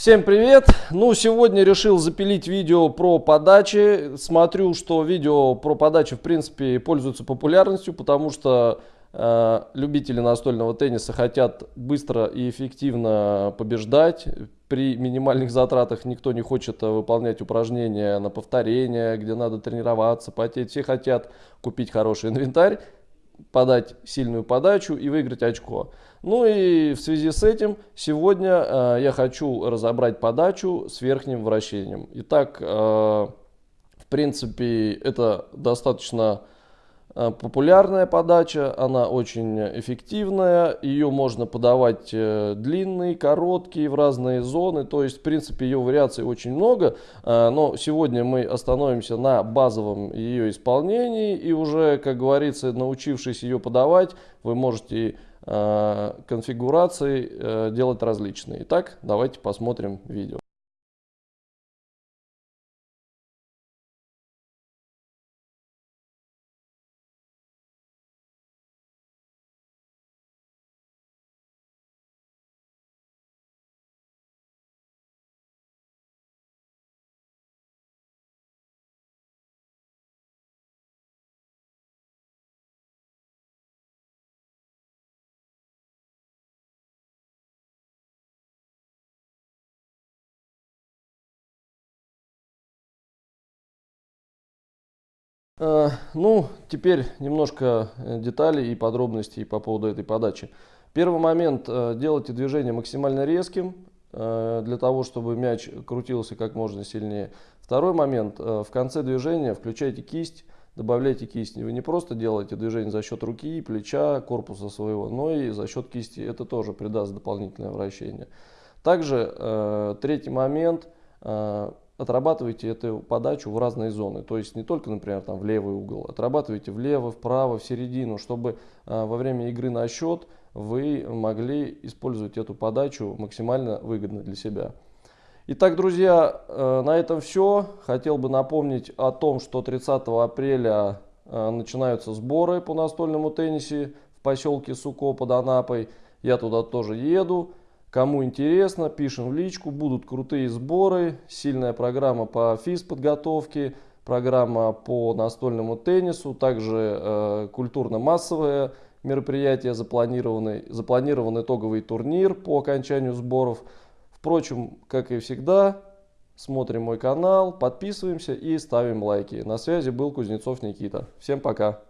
Всем привет! Ну, сегодня решил запилить видео про подачи. Смотрю, что видео про подачи, в принципе, пользуются популярностью, потому что э, любители настольного тенниса хотят быстро и эффективно побеждать. При минимальных затратах никто не хочет выполнять упражнения на повторение, где надо тренироваться, потеть. Все хотят купить хороший инвентарь подать сильную подачу и выиграть очко. Ну и в связи с этим сегодня э, я хочу разобрать подачу с верхним вращением. Итак, э, в принципе, это достаточно популярная подача, она очень эффективная, ее можно подавать э, длинные, короткие, в разные зоны, то есть в принципе ее вариаций очень много, э, но сегодня мы остановимся на базовом ее исполнении и уже, как говорится, научившись ее подавать, вы можете конфигурации делать различные. Итак, давайте посмотрим видео. Ну, теперь немножко э, деталей и подробностей по поводу этой подачи. Первый момент, э, делайте движение максимально резким, для того, чтобы мяч крутился как можно сильнее. Второй момент, в конце движения включайте кисть, добавляйте кисть. Вы не просто делаете движение за счет руки, плеча, корпуса своего, но и за счет кисти. Это тоже придаст дополнительное вращение. Также третий момент, отрабатывайте эту подачу в разные зоны. То есть не только, например, там в левый угол, отрабатывайте влево, вправо, в середину, чтобы а, во время игры на счет вы могли использовать эту подачу максимально выгодно для себя. Итак, друзья, э, на этом все. Хотел бы напомнить о том, что 30 апреля э, начинаются сборы по настольному теннисе в поселке Суко под Анапой. Я туда тоже еду. Кому интересно, пишем в личку, будут крутые сборы, сильная программа по физподготовке, программа по настольному теннису, также э, культурно-массовое мероприятие, запланированный, запланирован итоговый турнир по окончанию сборов. Впрочем, как и всегда, смотрим мой канал, подписываемся и ставим лайки. На связи был Кузнецов Никита. Всем пока!